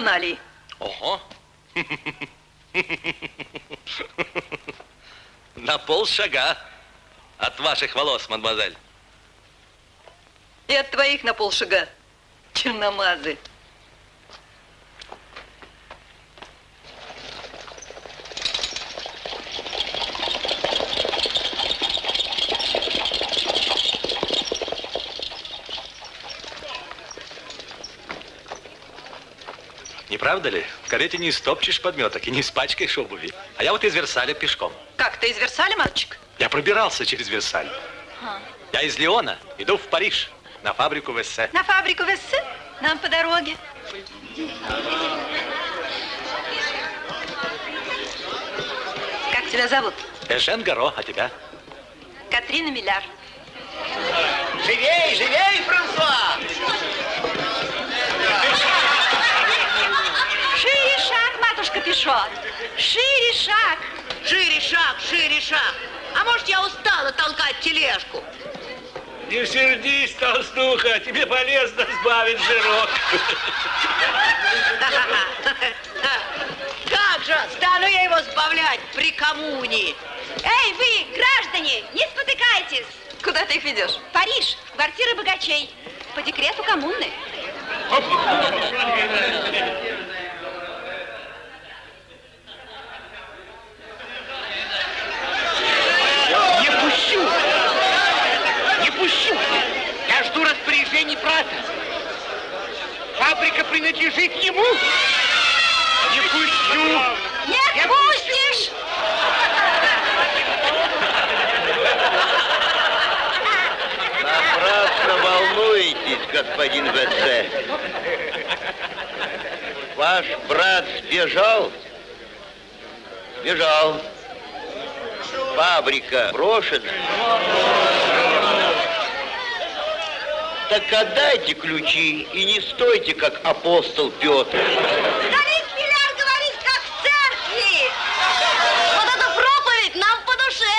Каналии. Ого. На полшага от ваших волос, мадемуазель. И от твоих на полшага, черномазы. Правда ли? В карете не стопчешь подметок и не испачкаешь обуви. А я вот из Версаля пешком. Как, ты из Версаля, мальчик? Я пробирался через Версаль. А. Я из Леона иду в Париж на фабрику Вессе. На фабрику Вессы? Нам по дороге. Как тебя зовут? Эжен Гаро, а тебя? Катрина Милляр. Живей, живей, Франсуа! Шире матушка Пишо. Шире шаг. Шире шаг, шире шаг. А может, я устала толкать тележку? Не сердись, толстуха, тебе полезно сбавить жирок. Как же, стану я его сбавлять при коммуне. Эй, вы, граждане, не спотыкайтесь! Куда ты их ведешь? Париж, квартира богачей. По декрету коммуны. Не пущу! Не пущу! Я жду распоряжений брата. Фабрика принадлежит ему. Не пущу! Не пустишь! Напрасно волнуетесь, господин ВЦ. Ваш брат сбежал? Сбежал. Фабрика брошена. Так отдайте ключи и не стойте, как апостол Петр. Старик Милляр говорит, как в церкви. Вот эта проповедь нам по душе.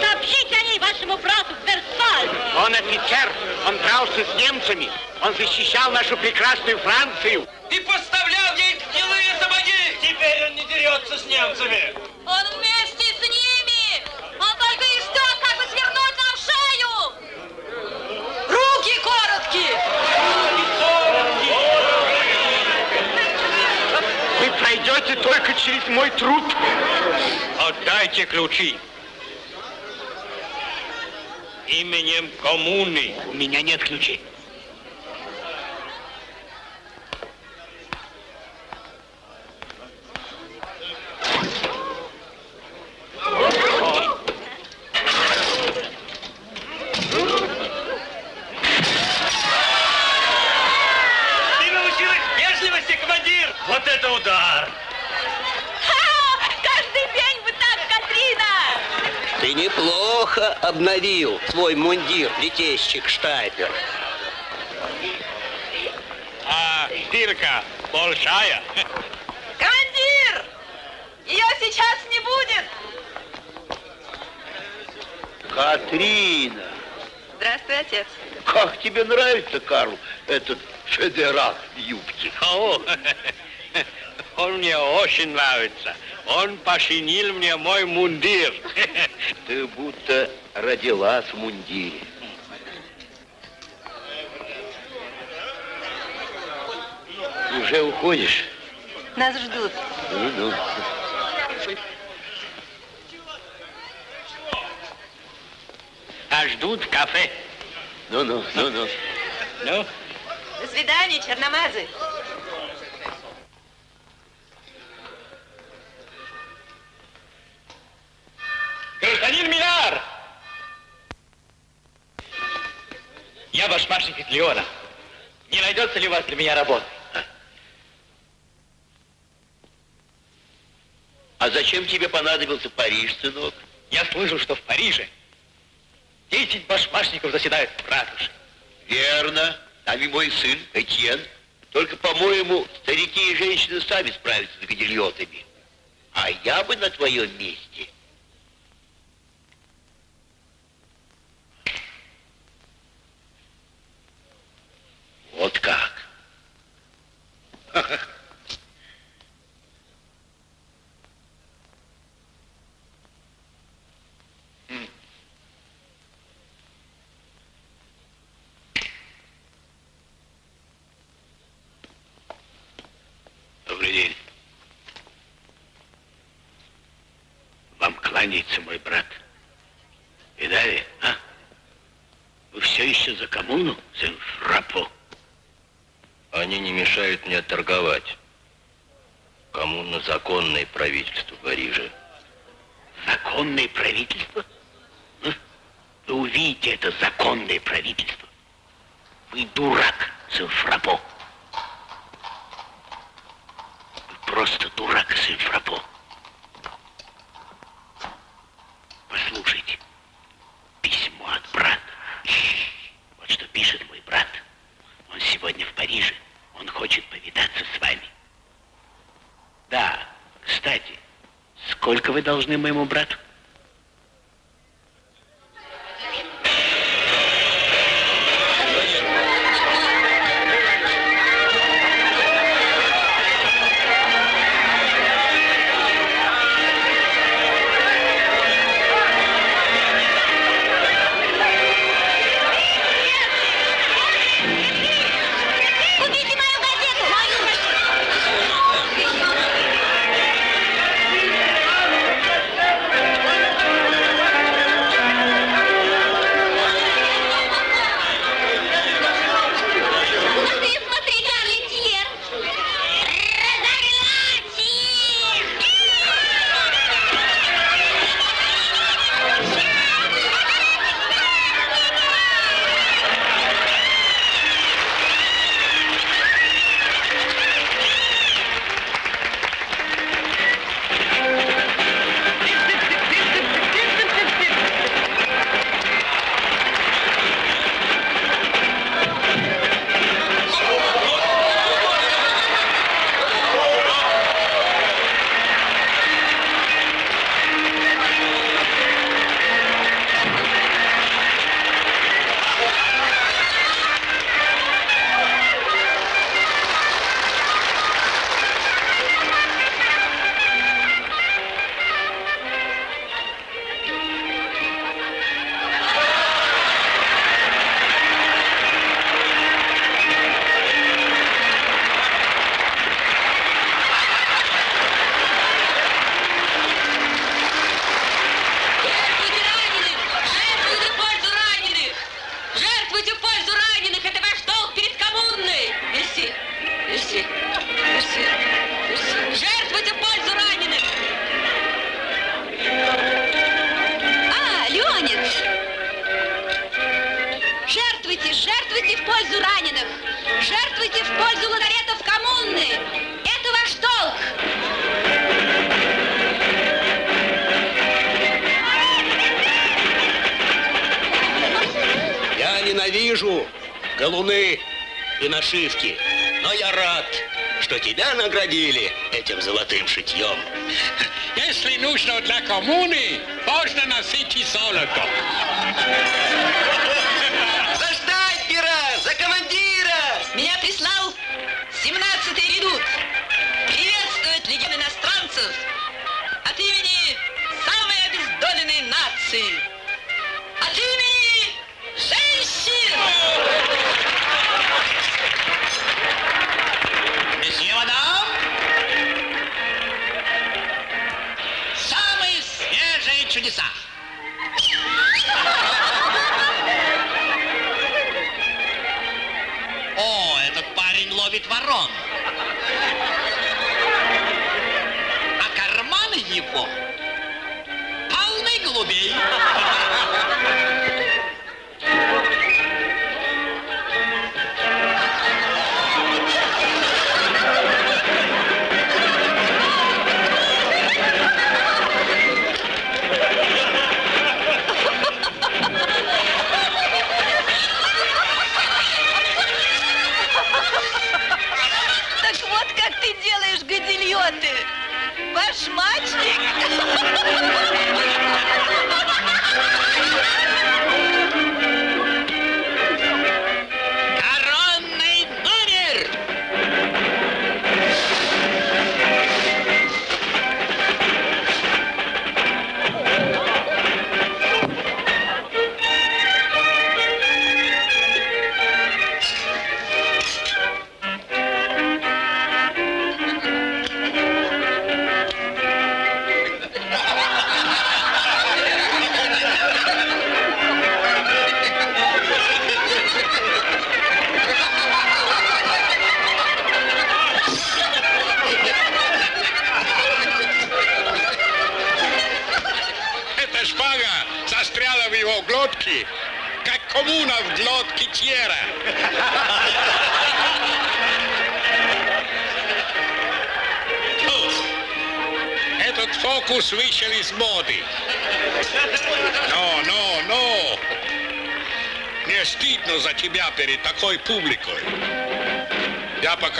Сообщите о ней вашему брату Версаль. Он офицер, он дрался с немцами, он защищал нашу прекрасную Францию. И поставлял ей гнилые сапоги! Теперь он не дерется с немцами. Он вместе с ними. Он только и ждет, как бы свернуть нам шею. Руки короткие! Вы пройдете только через мой труд. Отдайте ключи. Именем коммуны. У меня нет ключей. Ты научилась вежливости, командир! Вот это удар! Каждый день вы так, Катрина. Ты неплохо обновил свой мундир, летещик штайпер. А стирка большая. Командир! Ее сейчас не будет! Катрина, Здравствуй, отец. как тебе нравится, Карл, этот федерал в юбке? О, он мне очень нравится. Он починил мне мой мундир. Ты будто родилась в мундире. Уже уходишь? Нас ждут. Ну-ну. А ждут в кафе. Ну-ну, ну-ну. Ну, До свидания, черномазы. Гражданин Минар! Я башмачник из Леона. Не найдется ли у вас для меня работы? А зачем тебе понадобился Париж, сынок? Я слышал, что в Париже 10 башмачников заседают в ратуше. Верно. Там и мой сын, Этьен. Только, по-моему, старики и женщины сами справятся с гадильотами. А я бы на твоем месте Вот как? Добрый день. Вам кланяется мой брат. Видали, а? Вы все еще за коммуну, сын Фрапо? Они не мешают мне торговать. Коммуна законное правительство Парижа. Законное правительство? Вы увидите это законное правительство. Вы дурак, сын Фрапо. Вы просто дурак, сын Фрапо. Послушайте, письмо от брата. Вот что пишет мой сегодня в Париже. Он хочет повидаться с вами. Да, кстати, сколько вы должны моему брату?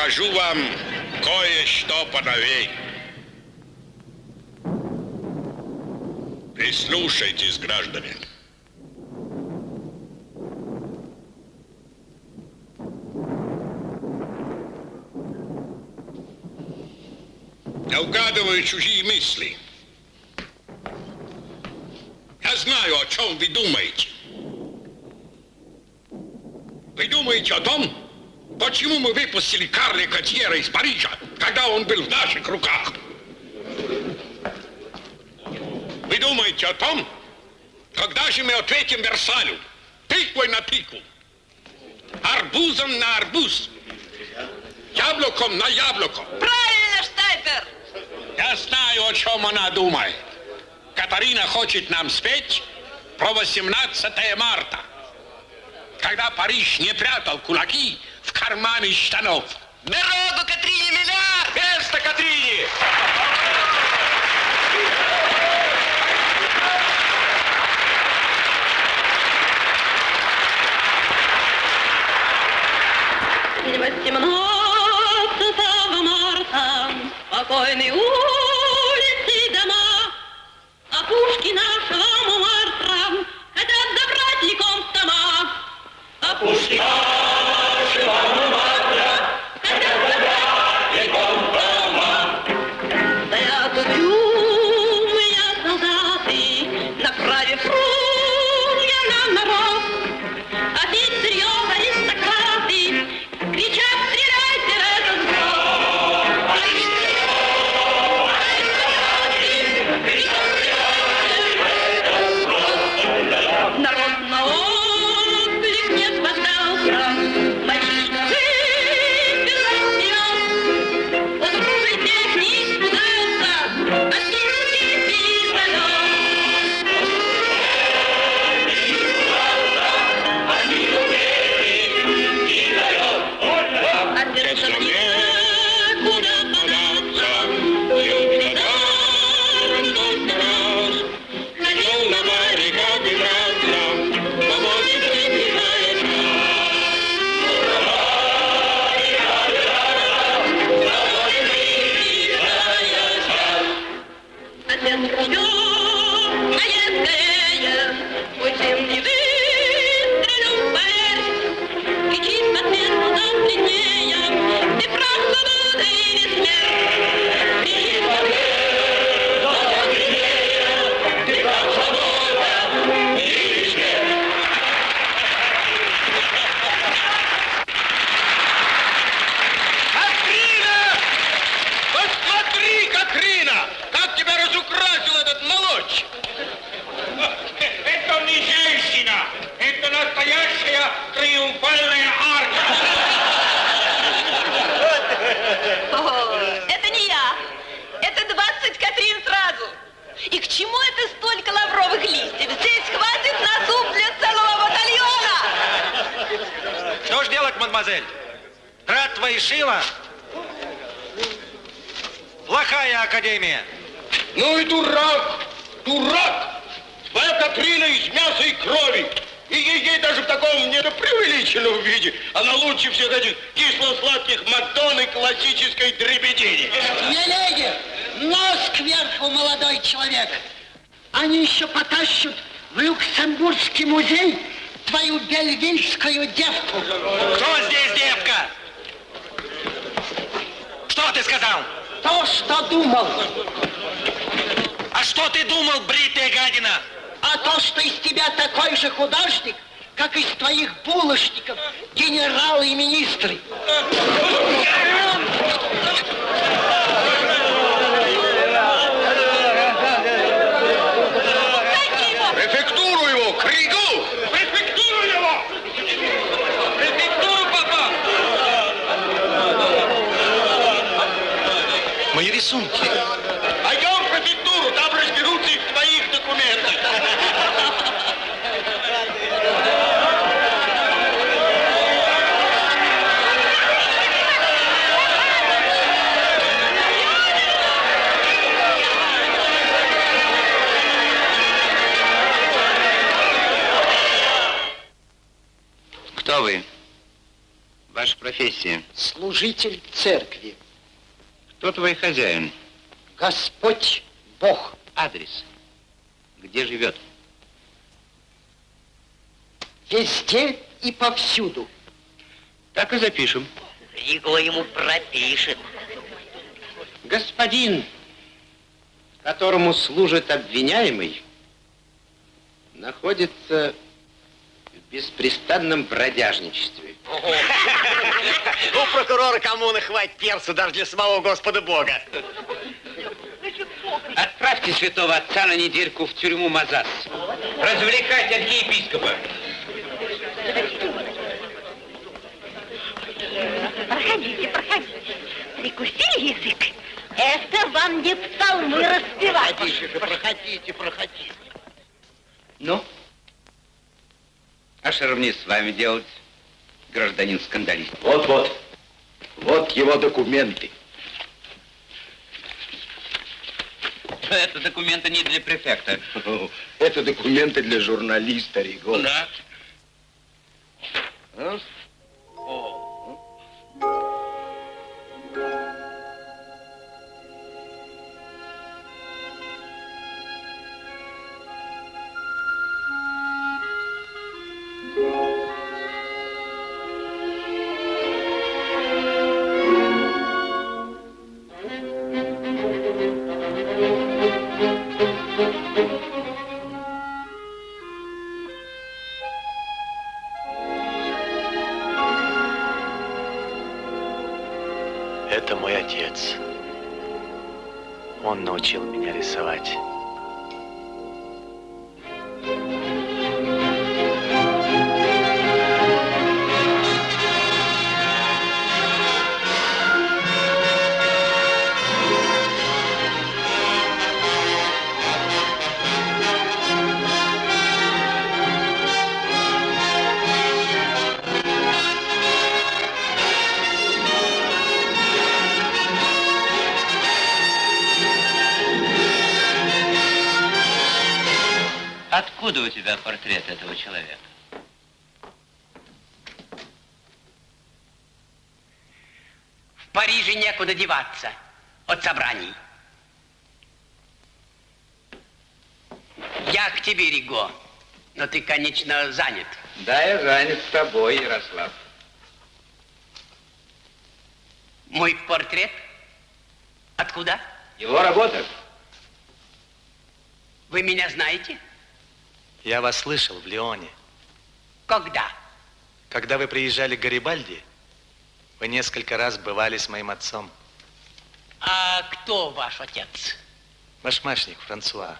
Покажу вам кое-что поновей. Прислушайтесь, граждане. Я угадываю чужие мысли. Я знаю, о чем вы думаете. Вы думаете о том, почему мы выпустили Карли Котьера из Парижа, когда он был в наших руках? Вы думаете о том, когда же мы ответим Версалю? Тыквой на тыкву, арбузом на арбуз, яблоком на яблоко. Правильно, Штайпер. Я знаю, о чем она думает. Катарина хочет нам спеть про 18 марта, когда Париж не прятал кулаки в кармане штанов. Дорогу Катрине миллиард! Место Катрине! Восемнадцатого марта спокойный улицы дома, а пушки нашего Монмартра хотят забрать ликом в дома. А пушки профессия? Служитель церкви. Кто твой хозяин? Господь Бог. Адрес. Где живет? Везде и повсюду. Так и запишем. Его ему пропишет. Господин, которому служит обвиняемый, находится беспрестанном бродяжничестве. У прокурора коммуны хватит перса даже для самого Господа Бога. Отправьте святого отца на недельку в тюрьму Мазас. Развлекать архиепископа. Проходите, проходите. Прикусили язык? Это вам не псалмы распевать. Проходите проходите, проходите. Ну? А что же мне с вами делать, гражданин скандалист? Вот-вот. Вот его документы. Это документы не для префекта. Это документы для журналиста, Риго. Да. А? Ты, конечно, занят. Да, я занят с тобой, Ярослав. Мой портрет? Откуда? Его работа. Вы меня знаете? Я вас слышал в Лионе. Когда? Когда вы приезжали к Гарибальди, вы несколько раз бывали с моим отцом. А кто ваш отец? Башмачник Франсуа.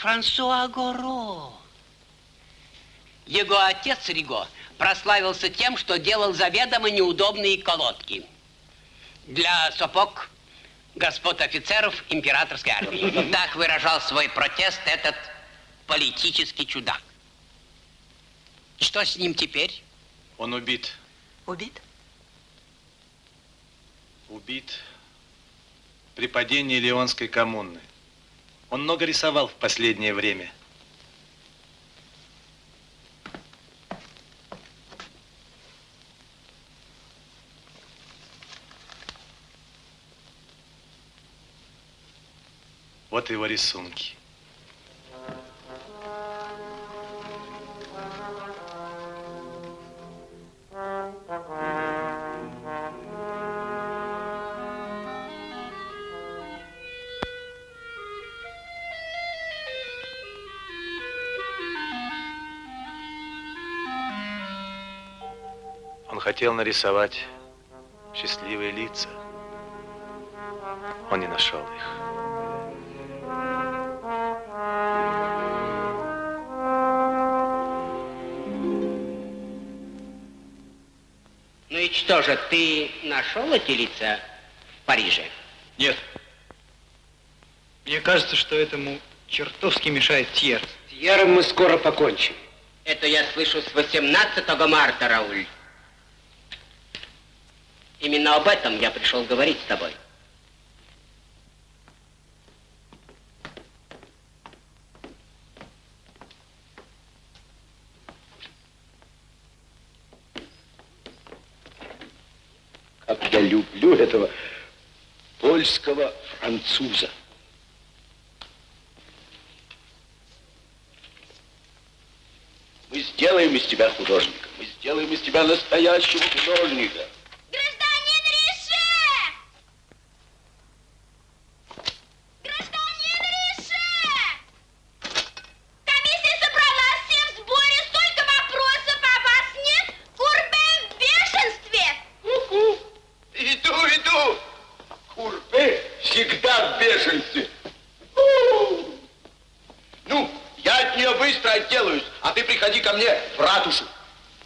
Франсуа Горо. Его отец Риго прославился тем, что делал заведомо неудобные колодки для сапог господ офицеров императорской армии. Так выражал свой протест этот политический чудак. Что с ним теперь? Он убит. Убит? Убит при падении Леонской коммуны. Он много рисовал в последнее время. Вот его рисунки. Он хотел нарисовать счастливые лица. Он не нашел их. Ну и что же, ты нашел эти лица в Париже? Нет. Мне кажется, что этому чертовски мешает Тьер. Тьером мы скоро покончим. Это я слышу с 18 марта, Рауль. Именно об этом я пришел говорить с тобой. Как я люблю этого польского француза. Мы сделаем из тебя художника. Мы сделаем из тебя настоящего художника. Гражданин Рише! Гражданин Рише! Комиссия собралась, все в сборе, столько вопросов, а вас нет? Курбе в бешенстве! Ку-ку. Иду, иду. Курбе всегда в бешенстве. У. Ну, я от нее быстро отделаюсь, а ты приходи ко мне в ратушу.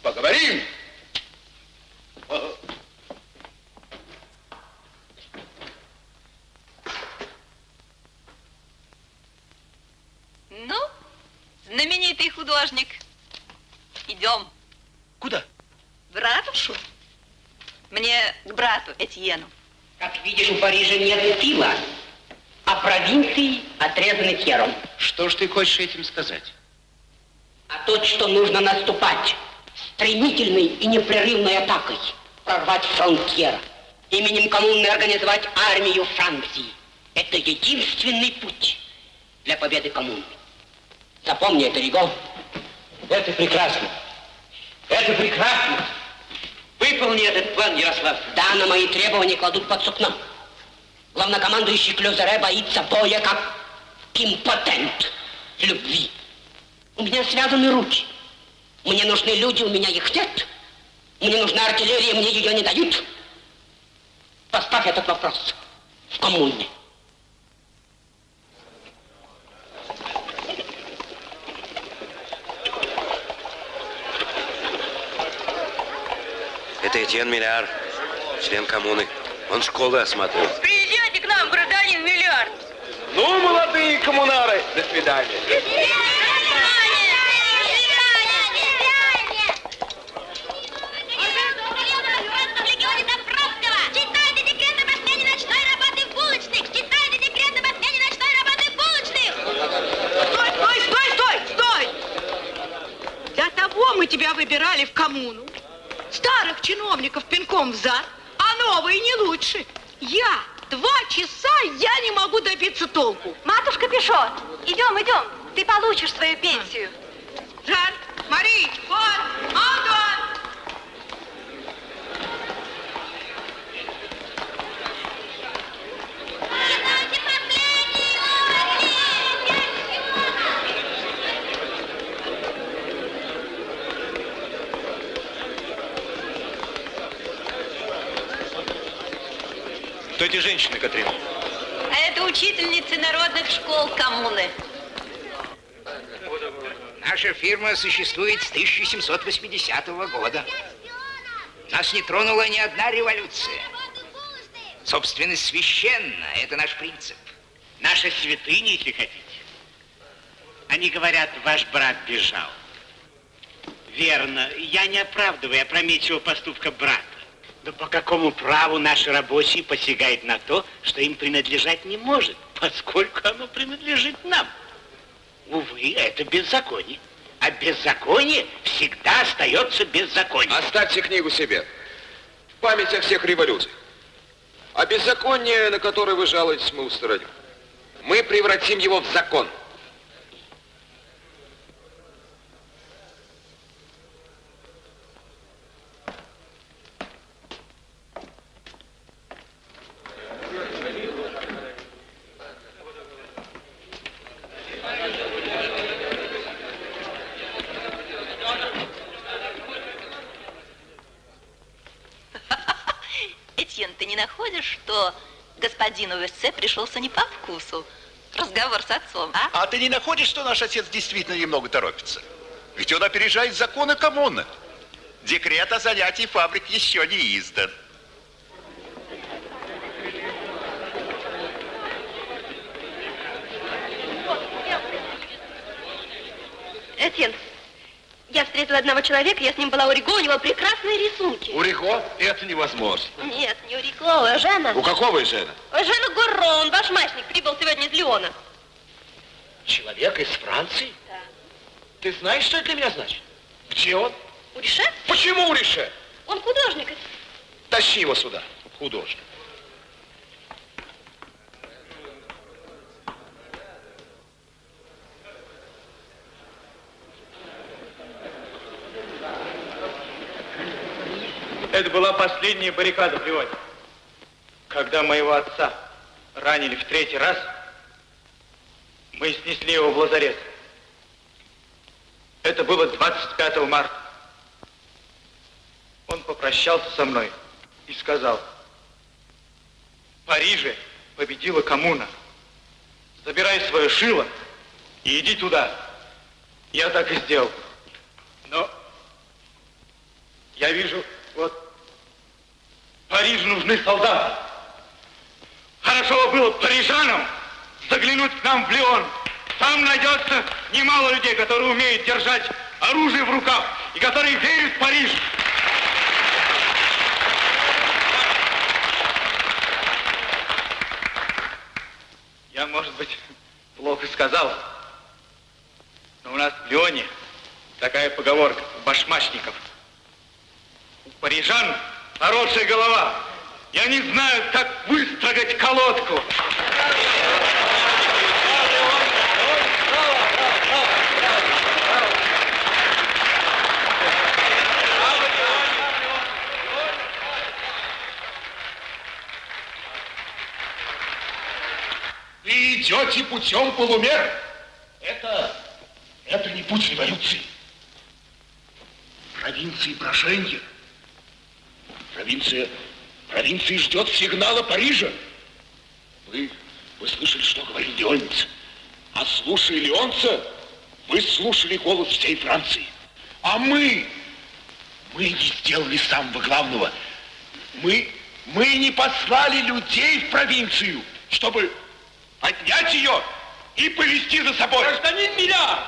Поговорим. Ага. Ну, знаменитый художник. Идем. Куда? Ратушу. Мне к брату Этьену. Как видишь, у Парижа нет пива, а провинции отрезаны Тьером. Что ж ты хочешь этим сказать? А то, что нужно наступать стремительной и непрерывной атакой, прорвать фронт Тьера, именем коммуны организовать армию Франции. Это единственный путь для победы коммуны. Запомни это, Риго. Это прекрасно. Это прекрасно. Выполни этот план, Ярослав. Да, на мои требования кладут под сукно. Главнокомандующий Клюзере боится боя, как импотент любви. У меня связаны руки. Мне нужны люди, у меня их нет. Мне нужна артиллерия, мне ее не дают. Поставь этот вопрос в коммуне. Это Этьен Миллиар, член коммуны. Он школы осматривает. Приезжайте к нам, гражданин Миллиард. Ну, молодые коммунары, до свидания. В регионе Домбровского! Читайте декрет об отмене ночной работы в булочных! Читайте декрет об отмене ночной работы в булочных! Стой, стой, стой, стой, стой! Для того мы тебя выбирали в коммуну. Старых чиновников пинком в зад, а новые не лучше. Я два часа я не могу добиться толку. Матушка Пишот, идем, идем. Ты получишь свою пенсию. Жан, Мари, вот, Антон! Эти женщины, Катрин? А это учительницы народных школ коммуны. Наша фирма существует с 1780 года. Нас не тронула ни одна революция. Собственность священна, это наш принцип. Наша святыня, если хотите. Они говорят, ваш брат бежал. Верно. Я не оправдываю опрометчивого поступка брата. Но по какому праву наши рабочие посягают на то, что им принадлежать не может, поскольку оно принадлежит нам? Увы, это беззаконие. А беззаконие всегда остается беззаконием. Оставьте книгу себе. Память о всех революциях. А беззаконие, на которое вы жалуетесь, мы устраним. Мы превратим его в закон. Этьен, ты не находишь, что господину ВСЦ пришелся не по вкусу? Разговор с отцом, а? А ты не находишь, что наш отец действительно немного торопится? Ведь он опережает законы коммуны. Декрет о занятии фабрик еще не издан. Этьен, я встретила одного человека, я с ним была у Риго, у него прекрасные рисунки. У Риго это невозможно. Нет, у Эжена. У какого Эжена? У Эжена Гуррон, ваш мачник, прибыл сегодня из Леона. Человек из Франции? Да. Ты знаешь, что это для меня значит? Где он? У Рише? Почему у Рише? Он художник. Тащи его сюда, художник. Это была последняя баррикада в Лионе. Когда моего отца ранили в третий раз, мы снесли его в лазарет. Это было 25 марта. Он попрощался со мной и сказал, в Париже победила коммуна. Забирай свое шило и иди туда. Я так и сделал. Но я вижу, вот, Парижу нужны солдаты. Хорошо было парижанам заглянуть к нам в Леон. Там найдется немало людей, которые умеют держать оружие в руках и которые верят в Париж. Я, может быть, плохо сказал, но у нас в Леоне такая поговорка башмачников. У парижан хорошая голова, и они знают, как выстрогать колодку. Вы идете путем полумер. Это, это не путь революции. Провинции брожения. Провинция, провинция ждет сигнала Парижа. Вы, вы слышали, что говорил Леонец. А слушая Леонца, вы слушали голос всей Франции. А мы, мы не сделали самого главного. Мы, мы не послали людей в провинцию, чтобы поднять ее и повести за собой. Гражданин Миля,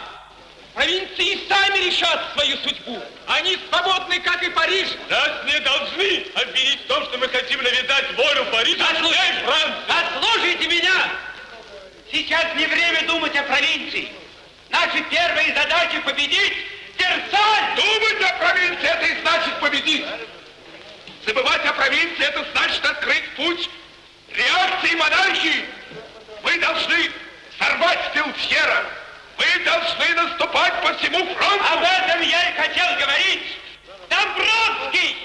провинции сами решат свою судьбу. Они свободны, как и Париж. Нас не должны обвинить в том, что мы хотим навязать волю Парижа Послушайте, послушайте меня! Сейчас не время думать о провинции. Наша первая задача победить Версаль! Думать о провинции, это и значит победить. Забывать о провинции, это значит открыть путь реакции монархии. Вы должны сорвать Стилтьера. Вы должны наступать по всему фронту. Об этом я и хотел говорить. Домбровский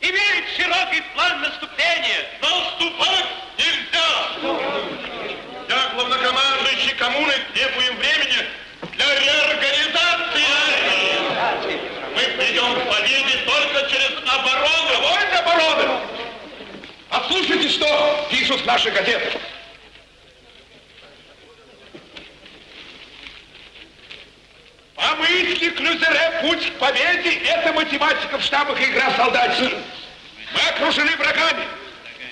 имеет широкий план наступления. Наступать нельзя. Я главнокомандующий коммуны требую времени для реорганизации армии. Мы придем к победе только через оборону. Довольно обороны. Послушайте, что пишут наши газеты. По мысли Клюзере путь к победе – это математика в штабах игра солдатчины. Мы окружены врагами.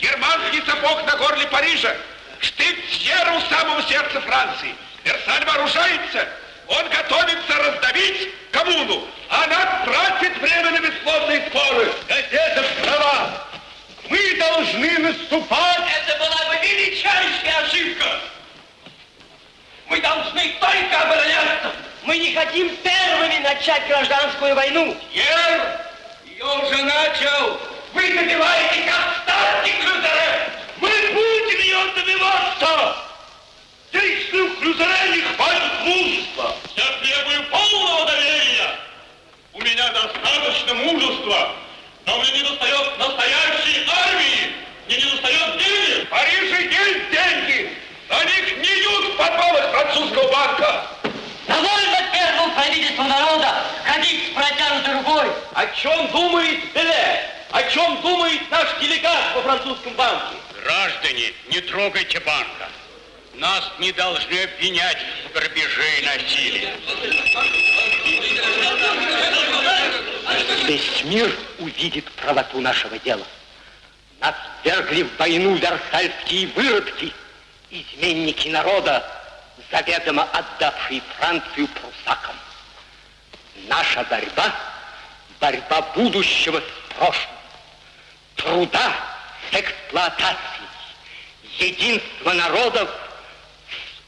Германский сапог на горле Парижа. Штык Сьерра у самого сердца Франции. Версаль вооружается. Он готовится раздавить коммуну. Она тратит время на бесплодные споры. Газета права. Мы должны наступать. Это была бы величайшая ошибка. Мы должны только обороняться. Мы не хотим первыми начать гражданскую войну. Ее уже начал. Вы добиваете как старки Крузере. Мы будем ее добиваться. Если у Крузере не хватит мужества. Я требую полного доверия. У меня достаточно мужества, но мне не достает настоящей армии. Мне не достает денег. В Париже есть деньги. За них не идут в подвалах французского банка. Довольно первому правительству народа ходить с протянутой рукой. О чем думает Беле? О чем думает наш делегат во французском банке? Граждане, не трогайте банка. Нас не должны обвинять в грабеже и насилии. Весь мир увидит правоту нашего дела. Нас вергли в войну версальские выродки, изменники народа, заведомо отдавшие Францию прусакам. Наша борьба – борьба будущего с прошлым, труда с эксплуатацией, единство народов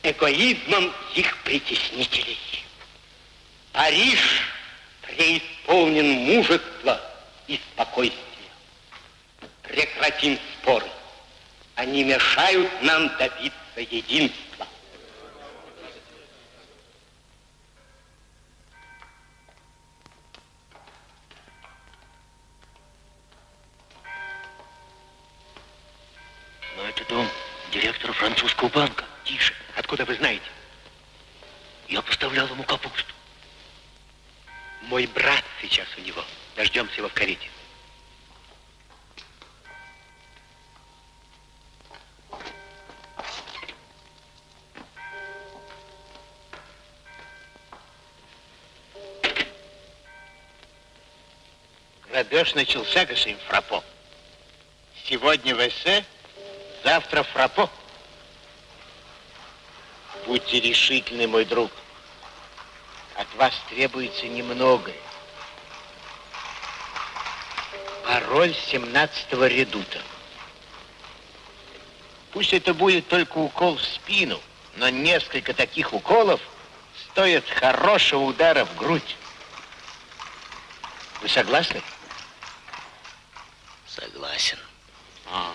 с эгоизмом их притеснителей. Париж преисполнен мужества и спокойствия. Прекратим споры. Они мешают нам добиться единства. Банка. Тише. Откуда вы знаете? Я поставлял ему капусту. Мой брат сейчас у него. Дождемся его в карете. Грабеж начался, господин Фрапо. Сегодня в эссе, завтра Фрапо. Будьте решительны, мой друг. От вас требуется немногое. Пароль 17-го редута. Пусть это будет только укол в спину, но несколько таких уколов стоят хорошего удара в грудь. Вы согласны? Согласен. А.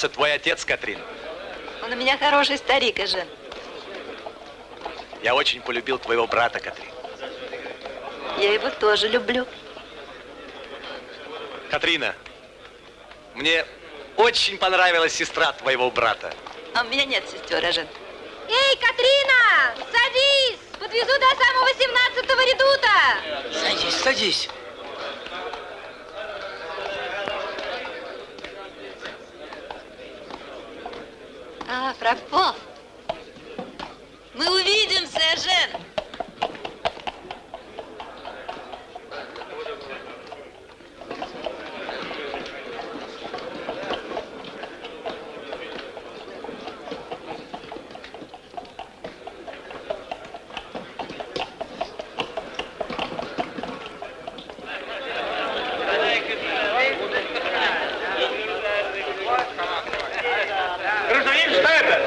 понравился твой отец, Катрин. Он у меня хороший старик, Эжен. Я очень полюбил твоего брата, Катрин. Я его тоже люблю. Катрина, мне очень понравилась сестра твоего брата. А у меня нет сестер, Эжен. Эй, Катрина, садись! Подвезу до самого 17-го редута! Садись, садись. А, Фрапо. Мы увидимся, Эжен. Гражданин Штайбер!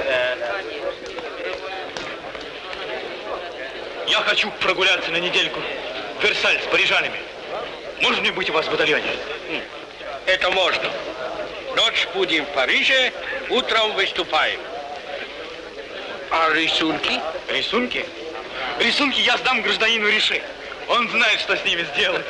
Я хочу прогуляться на недельку в Версаль с парижанами. Можно мне быть у вас в батальоне? Это можно. Ночь будем в Париже, утром выступаем. А рисунки? Рисунки? Рисунки я сдам гражданину Риши. Он знает, что с ними сделать.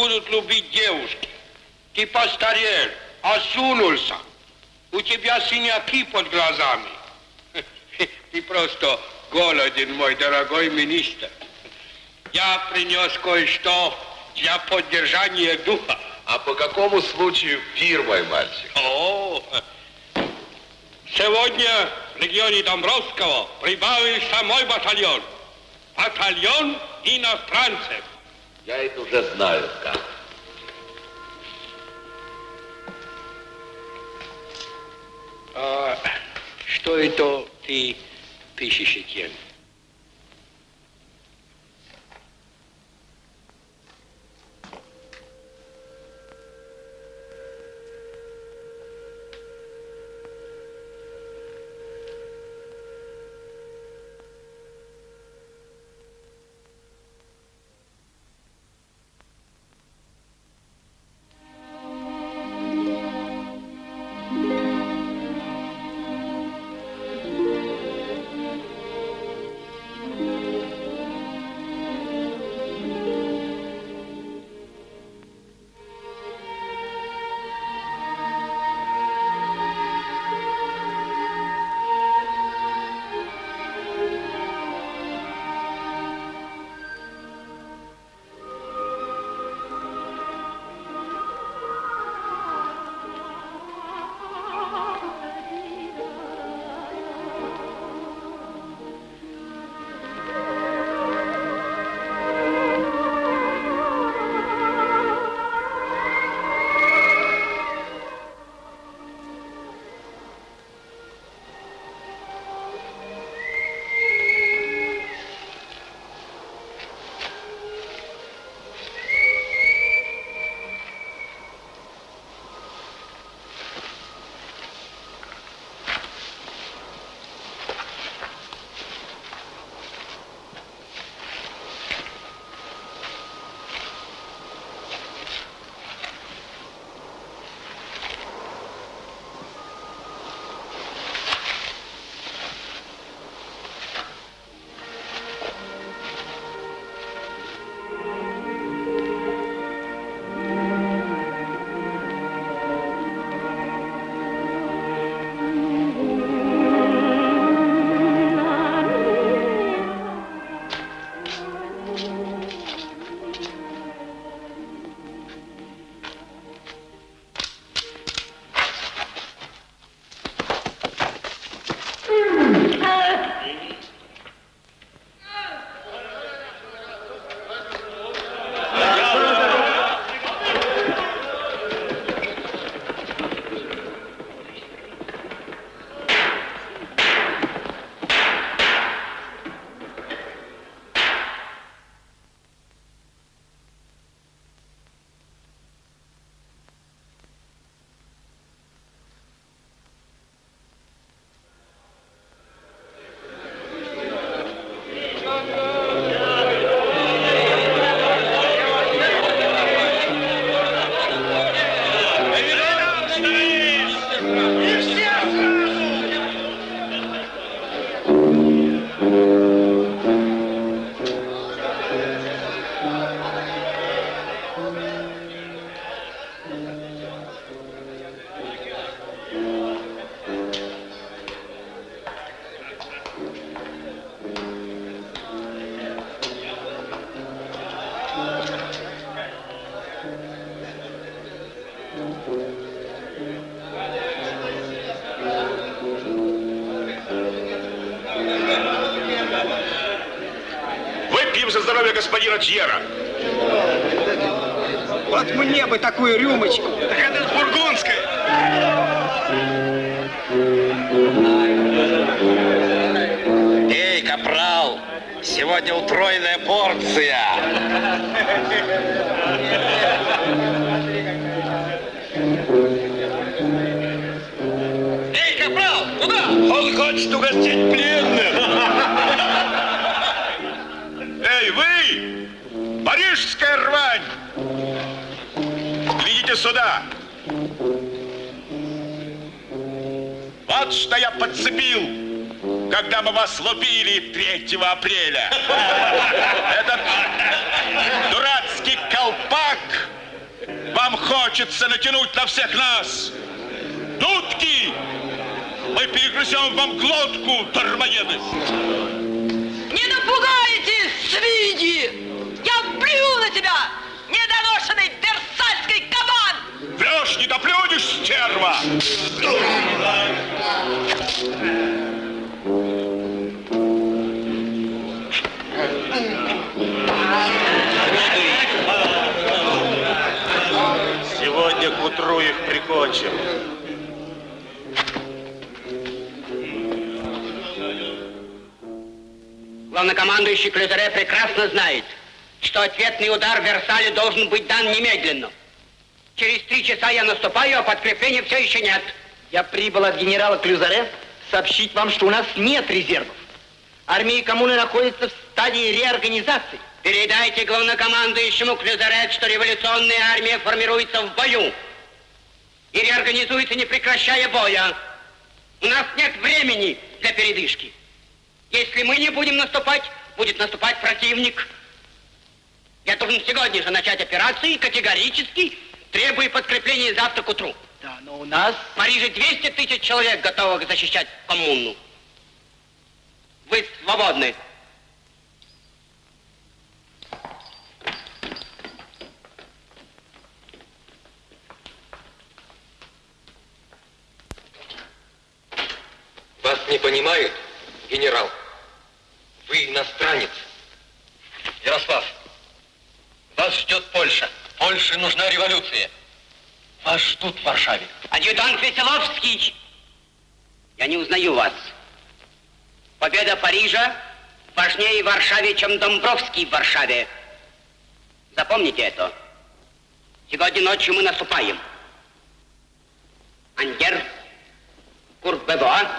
Будут любить девушки. Ты постарел, осунулся. У тебя синяки под глазами. Ты просто голоден, мой дорогой министр. Я принес кое-что для поддержания духа. А по какому случаю пир, мой мальчик? О, сегодня в регионе Домбровского прибавился мой батальон. Батальон иностранцев. Я это уже знаю, как. А, что это ты пишешь, Этьен? Видите сюда! Вот что я подцепил, когда мы вас лупили 3 апреля. Этот дурацкий колпак вам хочется натянуть на всех нас. Дудки! Мы перегрызем вам глотку, дармоеды! Не напугайтесь, свиньи! Стерва! Сегодня к утру их прикончим. Главнокомандующий Клюзере прекрасно знает, что ответный удар в Версале должен быть дан немедленно. Через три часа я наступаю, а подкрепления все еще нет. Я прибыл от генерала Клюзаре сообщить вам, что у нас нет резервов. Армия коммуны находится в стадии реорганизации. Передайте главнокомандующему Клюзаре, что революционная армия формируется в бою и реорганизуется, не прекращая боя. У нас нет времени для передышки. Если мы не будем наступать, будет наступать противник. Я должен сегодня же начать операцию и категорически требую подкрепления завтра к утру. Да, но у нас... В Париже 200 тысяч человек готовы защищать коммуну. Вы свободны. Вас не понимают, генерал? Вы иностранец. Ярослав, вас ждет Польша. Польше нужна революция. Вас ждут в Варшаве. Адъютант Веселовский, я не узнаю вас. Победа Парижа важнее в Варшаве, чем Домбровский в Варшаве. Запомните это. Сегодня ночью мы наступаем. Ангер, Курбебоа,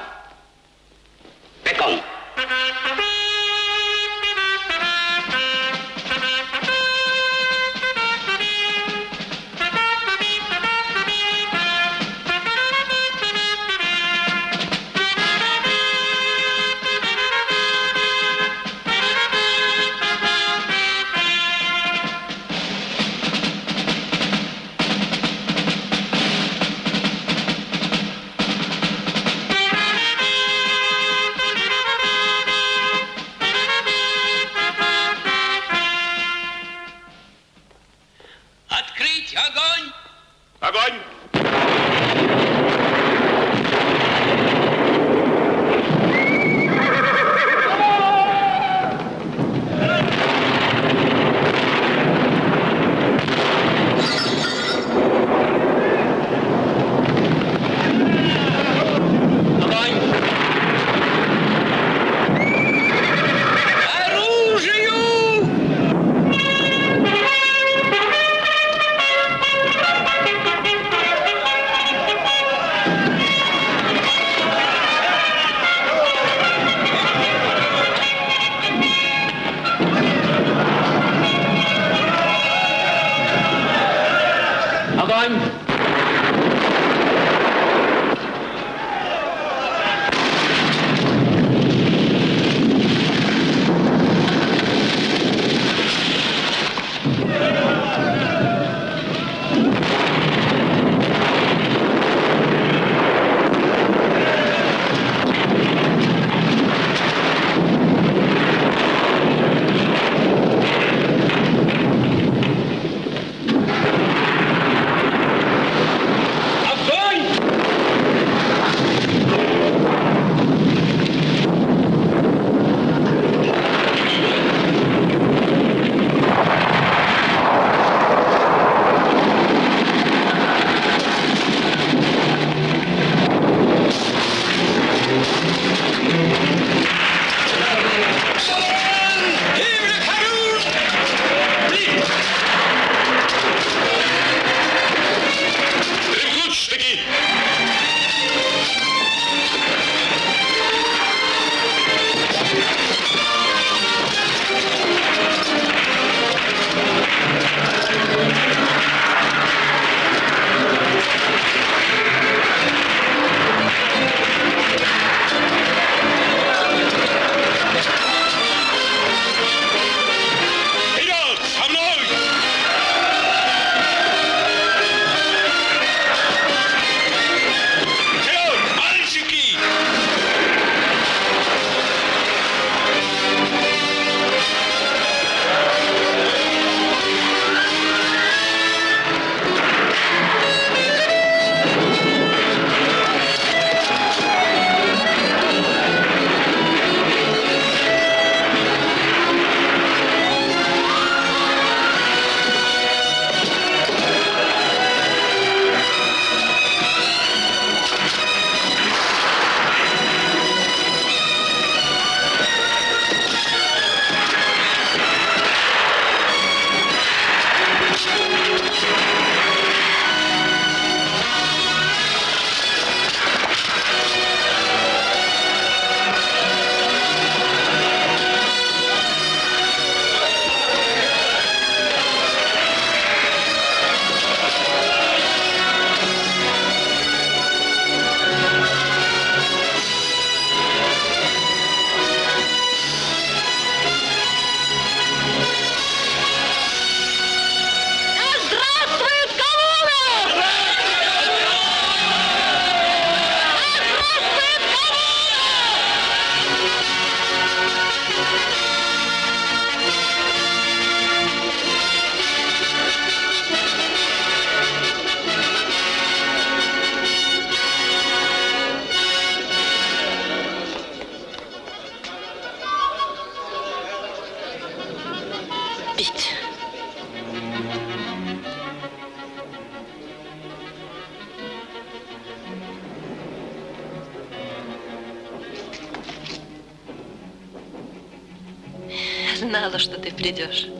Бекон. Открыть огонь! Огонь! reddediyor.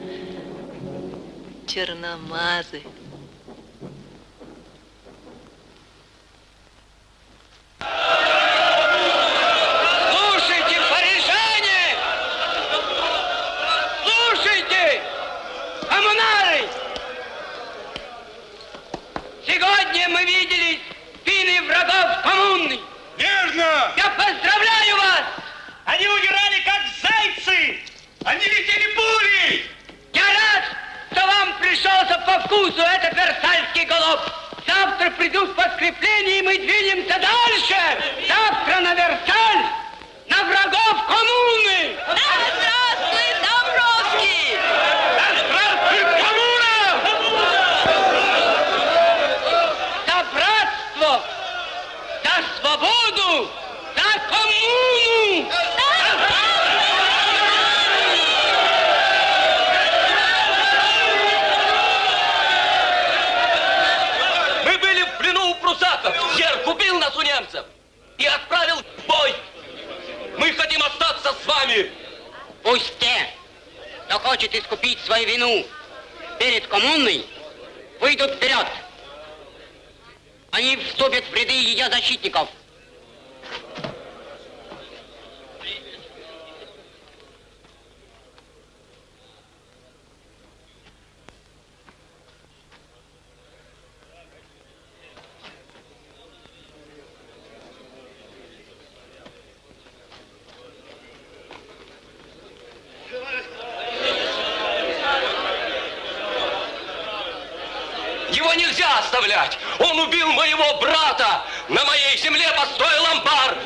Его нельзя оставлять. Он убил моего брата. На моей земле построил амбар.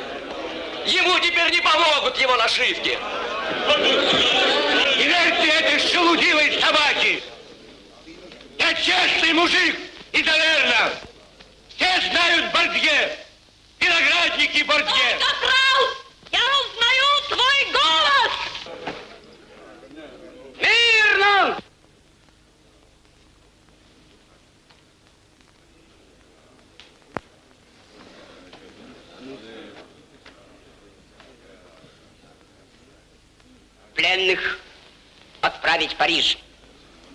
Ему теперь не помогут его нашивки. Не верьте этой шелудивой собаке! Я честный мужик и доверно! Все знают Бордье! Виноградники Бордье! Капрал! Я узнаю твой голос! Мирно! Пленных отправить в Париж.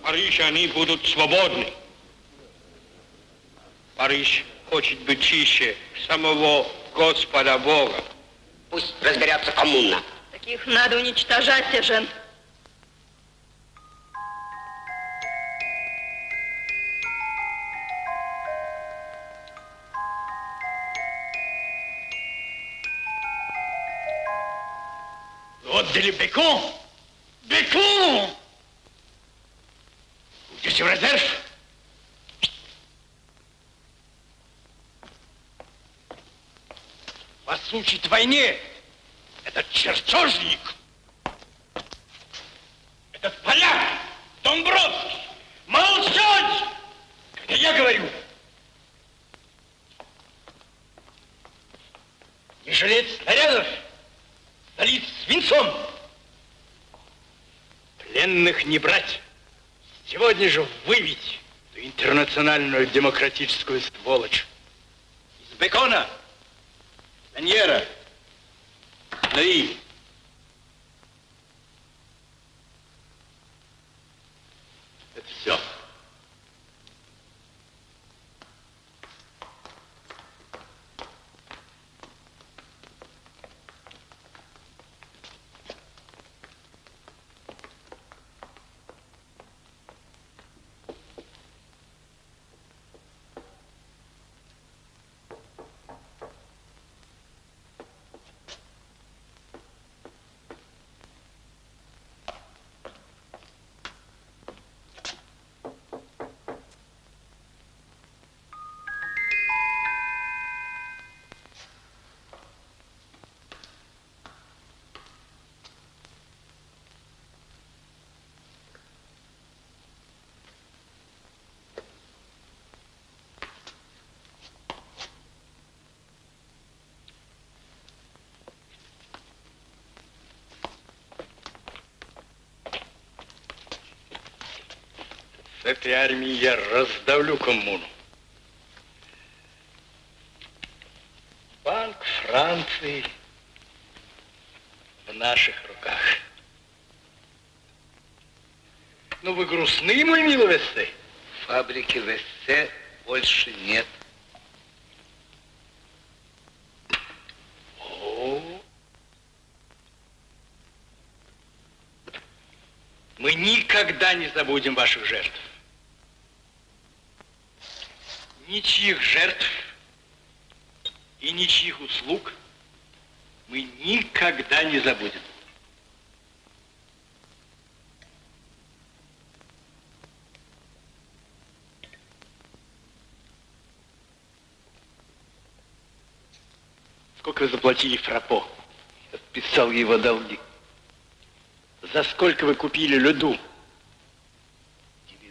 Париж они будут свободны. Париж хочет быть чище самого Господа Бога. Пусть разберется коммуна. Таких надо уничтожать, сержант. Отдали Бекон! Бекон! Идете в резерв? Вас учит войне этот чертежник, этот поляк, Домбровский. Молчать! Когда я говорю. Не жалеть снарядов, залить свинцом. Пленных не брать. Сегодня же выбить эту интернациональную демократическую сволочь. Из Бекона, Даньера, Наи. Это все. С этой армией я раздавлю коммуну. Банк Франции в наших руках. Ну вы грустны, мой милый Вессе? Фабрики Вессе больше нет. Мы никогда не забудем ваших жертв. Ничьих жертв и ничьих услуг мы никогда не забудем. Сколько вы заплатили Фрапо? Отписал его долги. За сколько вы купили льду?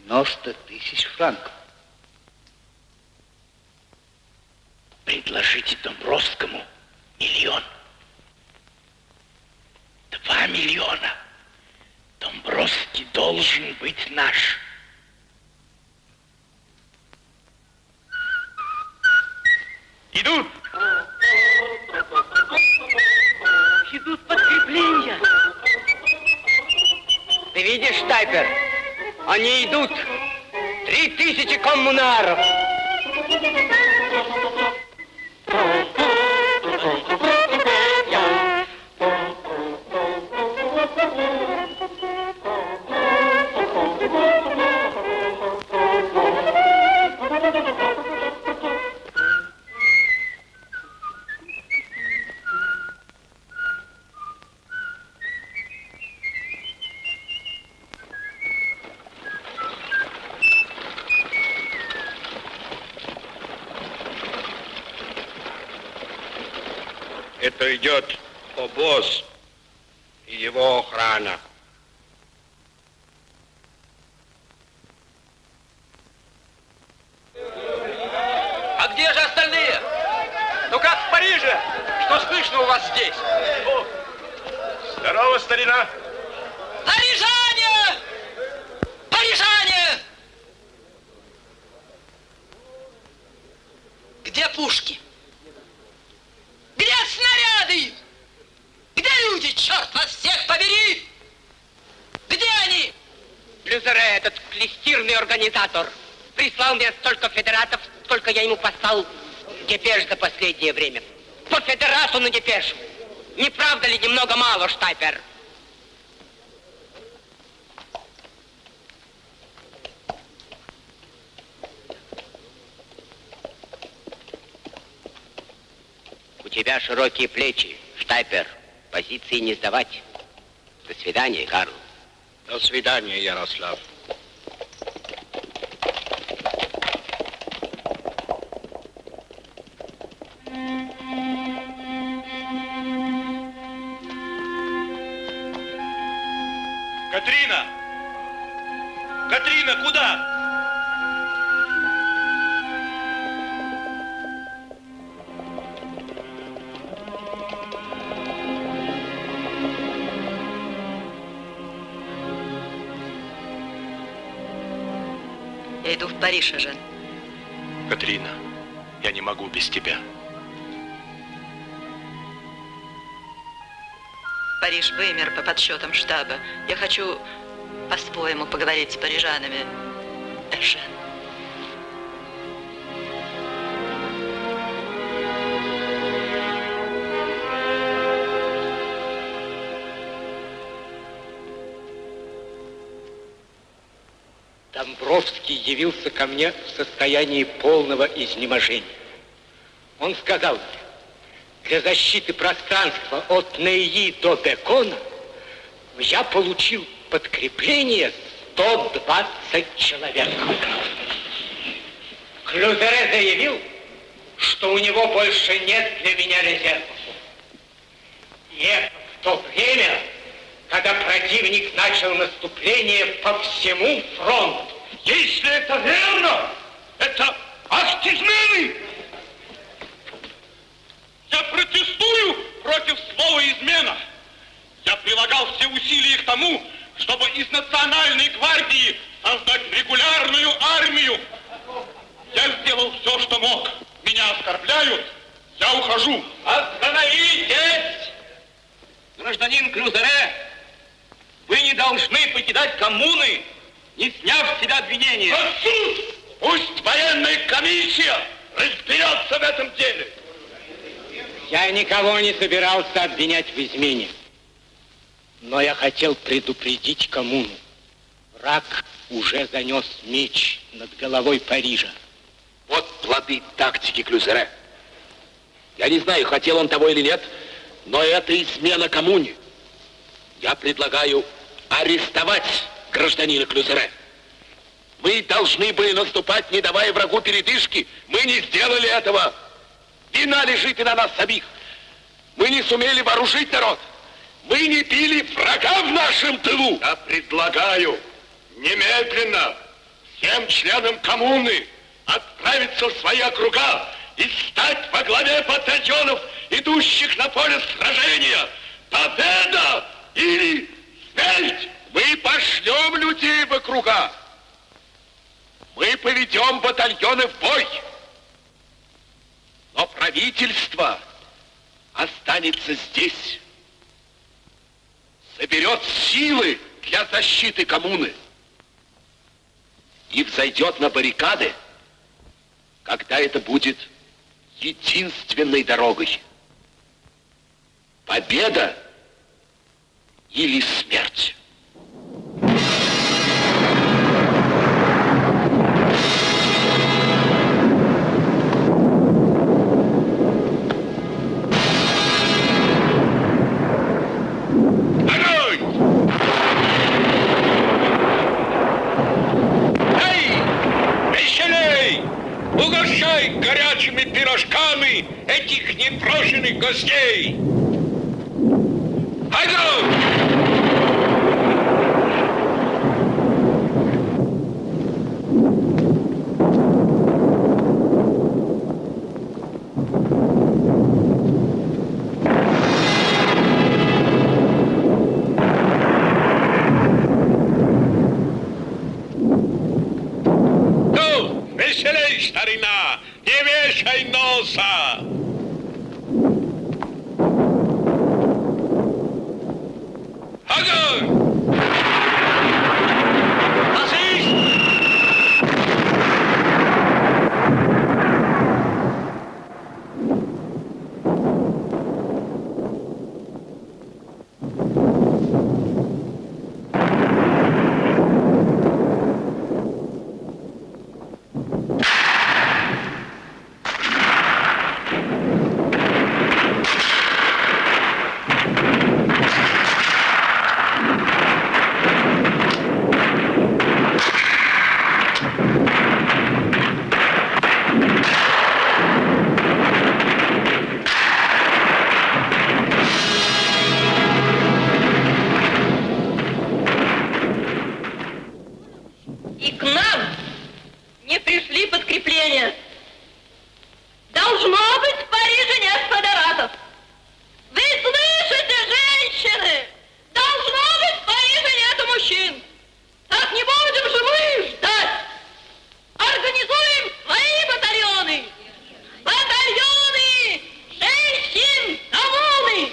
90 тысяч франков. Предложите Домбровскому миллион. Два миллиона. Домбровский должен быть наш. Идут! Идут подкрепления. Ты видишь, Штайпер? Они идут. Три тысячи коммунаров. force немного мало, Штайпер? У тебя широкие плечи, Штайпер. Позиции не сдавать. До свидания, Карл. До свидания, Ярослав. Париж, Эжен. Катрина, я не могу без тебя. Париж вымер по подсчетам штаба. Я хочу по-своему поговорить с парижанами. Эжен. Явился ко мне в состоянии полного изнеможения. Он сказал мне, для защиты пространства от Нейи до Бекона я получил подкрепление 120 человек. Клюзере заявил, что у него больше нет для меня резервов. И это в то время, когда противник начал наступление по всему фронту. Если это верно, это акт измены. Я протестую против слова «измена». Я прилагал все усилия к тому, чтобы из национальной гвардии создать регулярную армию. Я сделал все, что мог. Меня оскорбляют, я ухожу. Остановитесь! Гражданин Клюзере, вы не должны покидать коммуны, не сняв с себя обвинения. Суд! Пусть военная комиссия разберется в этом деле. Я никого не собирался обвинять в измене. Но я хотел предупредить коммуну. Враг уже занес меч над головой Парижа. Вот плоды тактики Клюзере. Я не знаю, хотел он того или нет, но это измена коммуне. Я предлагаю арестовать гражданина Клюзере. Мы должны были наступать, не давая врагу передышки. Мы не сделали этого. Вина лежит и на нас самих. Мы не сумели вооружить народ. Мы не били врага в нашем тылу. Я предлагаю немедленно всем членам коммуны отправиться в свои округа и стать во главе батальонов, идущих на поле сражения. Победа или смерть! Мы пошлем людей в округа. Мы поведем батальоны в бой. Но правительство останется здесь. Соберет силы для защиты коммуны. И взойдет на баррикады, когда это будет единственной дорогой. Победа или смерть. Непрошенных гостей! Айду! Ну, веселей, старина! Не вешай носа! Огонь! И к нам не пришли подкрепления. Должно быть в Париже нет федератов. Вы слышите, женщины? Должно быть в Париже нет мужчин. Так не будем же мы ждать. Организуем свои батальоны. Батальоны женщин коммуны.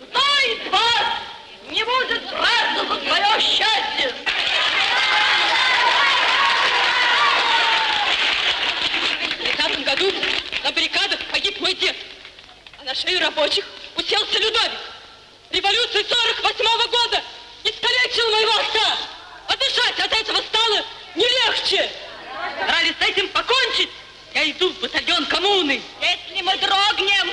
Кто из вас не будет свое счастье? В 30 году на баррикадах погиб мой дед, а на шею рабочих уселся Людовик. Революция 48 года искалечила моего отца. А от этого стало не легче. Старались с этим покончить. Я иду в батальон коммуны. Если мы дрогнем,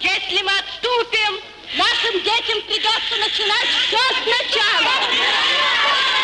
если мы отступим, нашим детям придется начинать все сначала.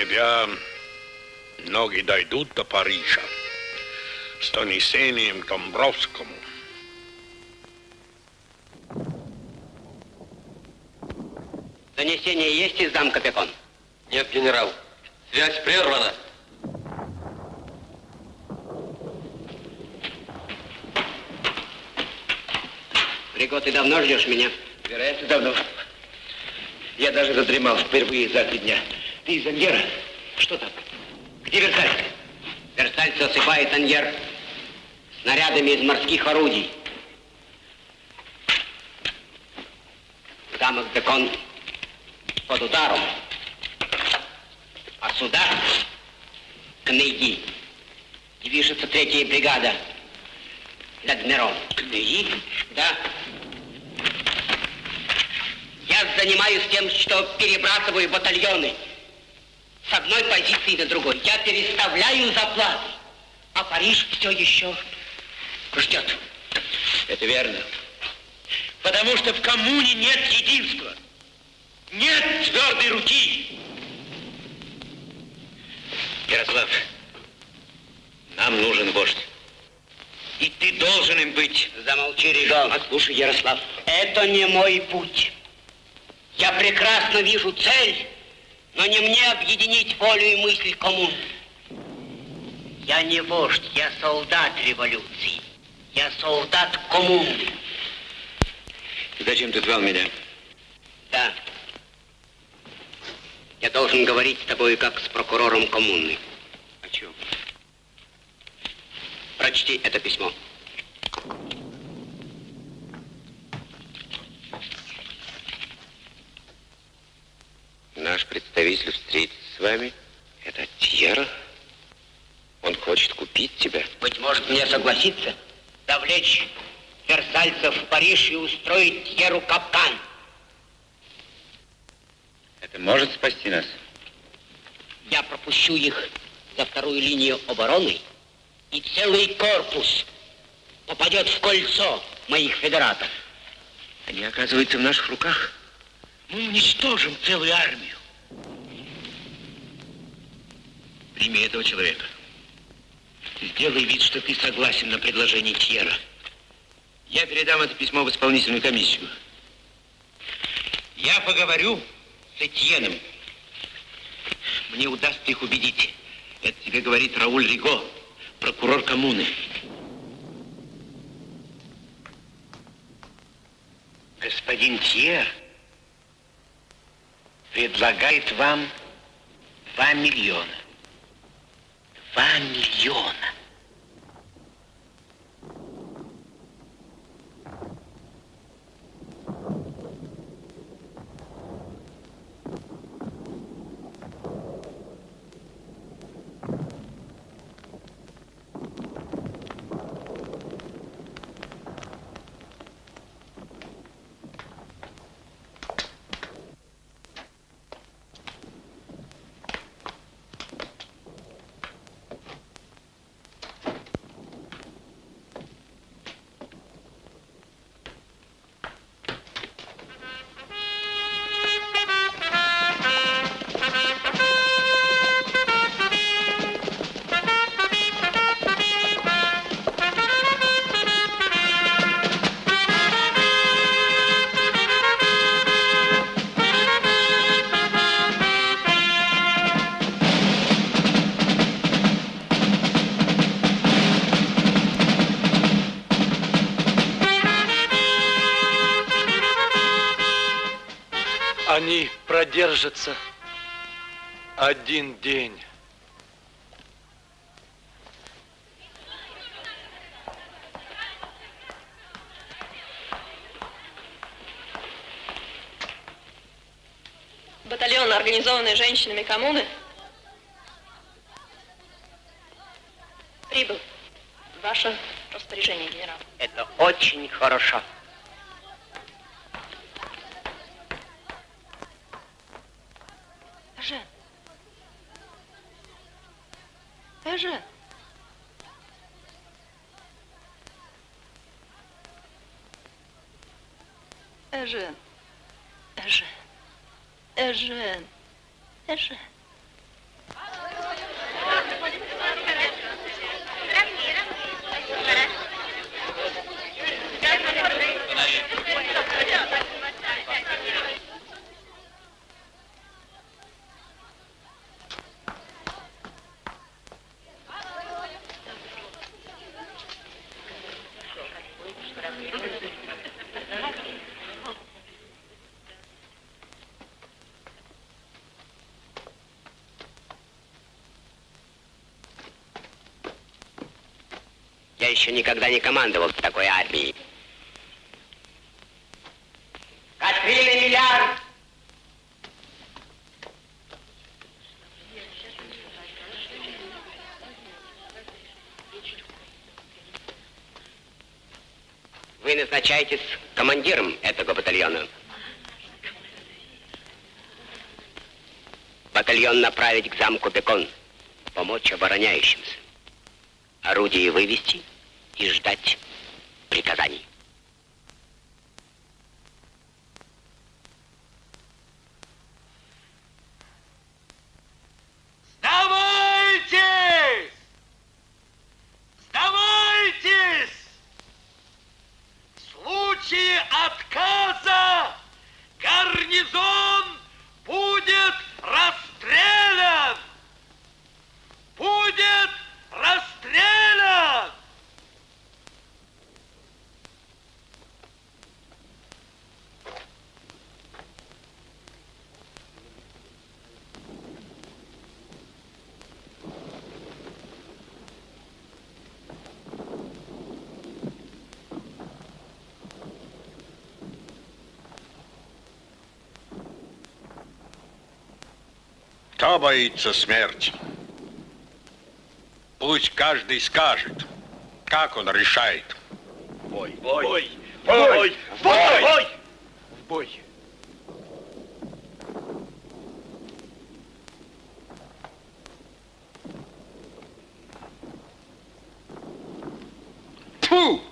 Тебя ноги дойдут до Парижа с донесением Домбровскому. Донесение есть из замка Пекон? Нет, генерал. Связь прервана. Риго, ты давно ждешь меня? Вероятно, давно. Я даже задремал впервые за три дня. Ты из Аньера? Что там? Где Версаль? Версаль засыпает Аньер снарядами из морских орудий. Замок Бекон под ударом. А сюда, к Нейги, движется третья бригада над Мером. К Нейги? Да. Я занимаюсь тем, что перебрасываю батальоны с одной позиции на другой. Я переставляю заплаты, а Париж все еще ждет. Это верно. Потому что в коммуне нет единства. Нет твердой руки. Ярослав, нам нужен вождь. И ты должен им быть. Замолчи, Риго. Послушай, Ярослав. Это не мой путь. Я прекрасно вижу цель, но не мне объединить волю и мысль коммун. Я не вождь, я солдат революции. Я солдат коммуны. Зачем ты звал меня? Да. Я должен говорить с тобой как с прокурором коммуны. О чем? Прочти это письмо. Наш представитель встретится с вами. Это Тьера. Он хочет купить тебя. Быть может, мне согласиться довлечь версальцев в Париж и устроить Тьеру капкан. Это может спасти нас? Я пропущу их за вторую линию обороны, и целый корпус попадет в кольцо моих федератов. Они оказываются в наших руках. Мы уничтожим целую армию. Прими этого человека. Сделай вид, что ты согласен на предложение Тьера. Я передам это письмо в исполнительную комиссию. Я поговорю с Этьеном. Мне удастся их убедить. Это тебе говорит Рауль Риго, прокурор коммуны. Господин Тьер предлагает вам два миллиона. Два миллиона. Продержатся один день. Батальон, организованный женщинами коммуны, прибыл. Ваше распоряжение, генерал. Это очень хорошо. Эжен. Эжен. Эжен. Эжен. Эжен. Эжен. Я еще никогда не командовал в такой армии. Катрина миллиард! Вы назначаетесь командиром этого батальона. Батальон направить к замку Бекон, помочь обороняющимся. Орудие вывести и ждать приказаний. Боится смерти? Пусть каждый скажет, как он решает. Бой, бой, бой, бой, бой, бой! В бой. Тьфу!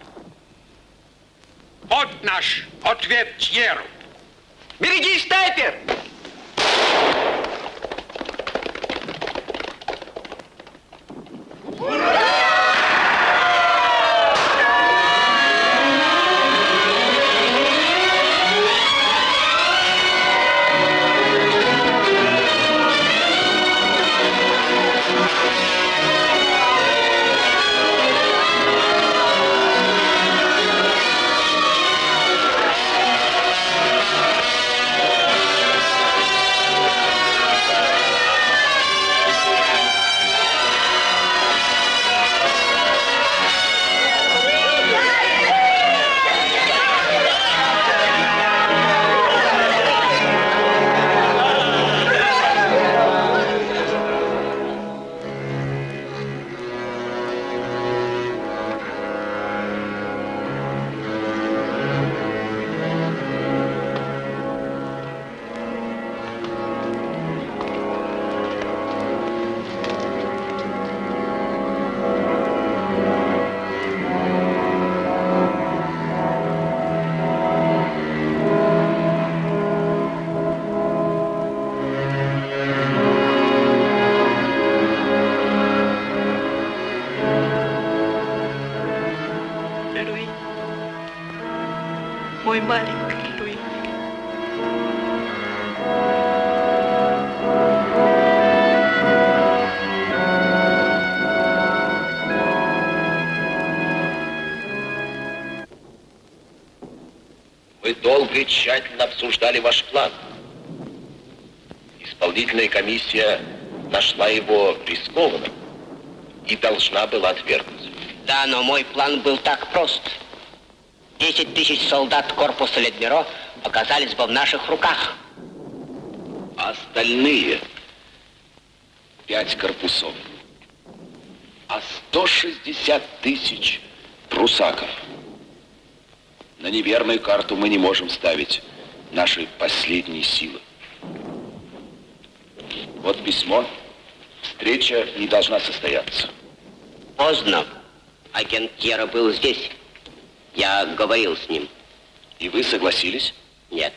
Вот наш ответ Тьеру. Берегись, снайпер! Луи. Мой маленький Луи. Мы долго и тщательно обсуждали ваш план. Исполнительная комиссия нашла его рискованным и должна была отвергнуть. Да, но мой план был так прост. 10 тысяч солдат корпуса Ледмиро оказались бы в наших руках. А остальные пять корпусов, а 160 тысяч прусаков. На неверную карту мы не можем ставить наши последние силы. Вот письмо. Встреча не должна состояться. Поздно. Агент Тьера был здесь. Я говорил с ним. И вы согласились? Нет.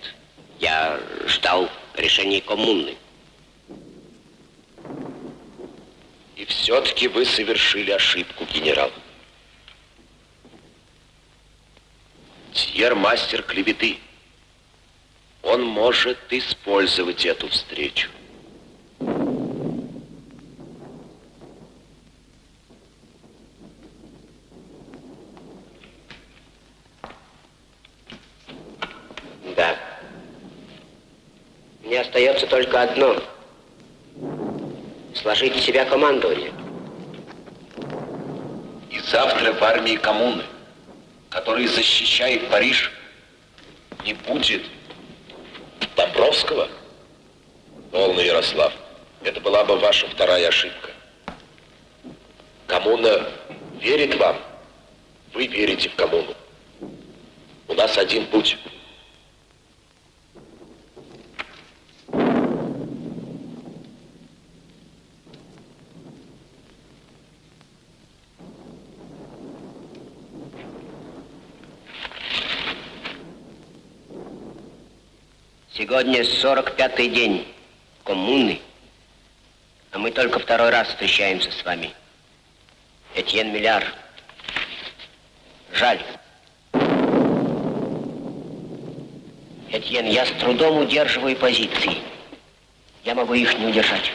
Я ждал решения коммуны. И все-таки вы совершили ошибку, генерал. Тьер мастер клеветы. Он может использовать эту встречу. Да. Мне остается только одно. Сложить в себя командование. И завтра в армии коммуны, который защищает Париж, не будет Домбровского? Полный Ярослав. Это была бы ваша вторая ошибка. Коммуна верит вам. Вы верите в коммуну. У нас один путь. Сегодня 45-й день коммуны, а мы только второй раз встречаемся с вами. Этьен Милляр. Жаль. Этьен, я с трудом удерживаю позиции. Я могу их не удержать.